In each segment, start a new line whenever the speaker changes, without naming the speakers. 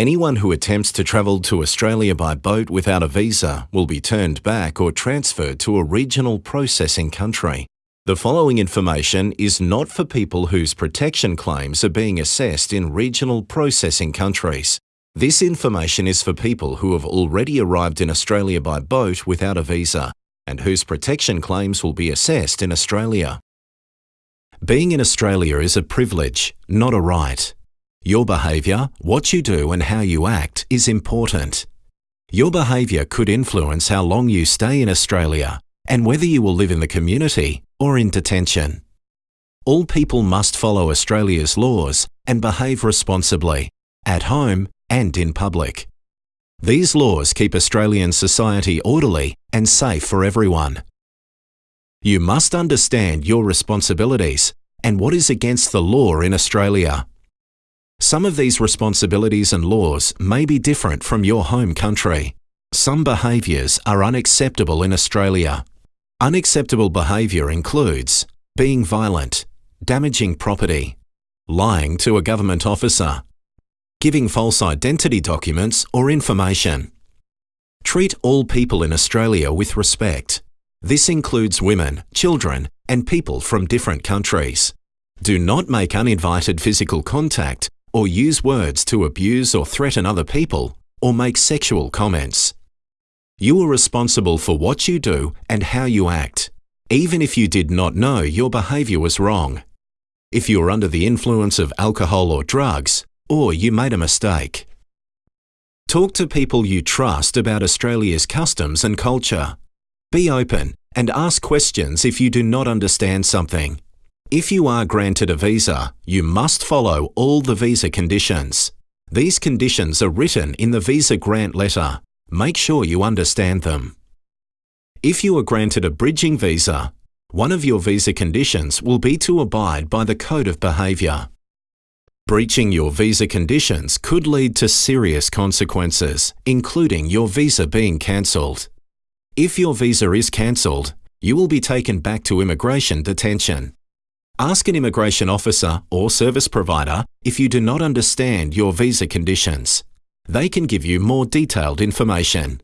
Anyone who attempts to travel to Australia by boat without a visa will be turned back or transferred to a regional processing country. The following information is not for people whose protection claims are being assessed in regional processing countries. This information is for people who have already arrived in Australia by boat without a visa and whose protection claims will be assessed in Australia. Being in Australia is a privilege, not a right. Your behaviour, what you do and how you act is important. Your behaviour could influence how long you stay in Australia and whether you will live in the community or in detention. All people must follow Australia's laws and behave responsibly, at home and in public. These laws keep Australian society orderly and safe for everyone. You must understand your responsibilities and what is against the law in Australia. Some of these responsibilities and laws may be different from your home country. Some behaviours are unacceptable in Australia. Unacceptable behaviour includes being violent, damaging property, lying to a government officer, giving false identity documents or information. Treat all people in Australia with respect. This includes women, children and people from different countries. Do not make uninvited physical contact or use words to abuse or threaten other people, or make sexual comments. You are responsible for what you do and how you act, even if you did not know your behaviour was wrong. If you are under the influence of alcohol or drugs, or you made a mistake. Talk to people you trust about Australia's customs and culture. Be open and ask questions if you do not understand something. If you are granted a visa, you must follow all the visa conditions. These conditions are written in the visa grant letter. Make sure you understand them. If you are granted a bridging visa, one of your visa conditions will be to abide by the Code of Behaviour. Breaching your visa conditions could lead to serious consequences, including your visa being cancelled. If your visa is cancelled, you will be taken back to immigration detention. Ask an immigration officer or service provider if you do not understand your visa conditions. They can give you more detailed information.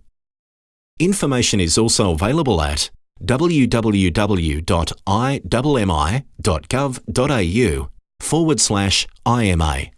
Information is also available at www.immigov.gov.au forward slash IMA.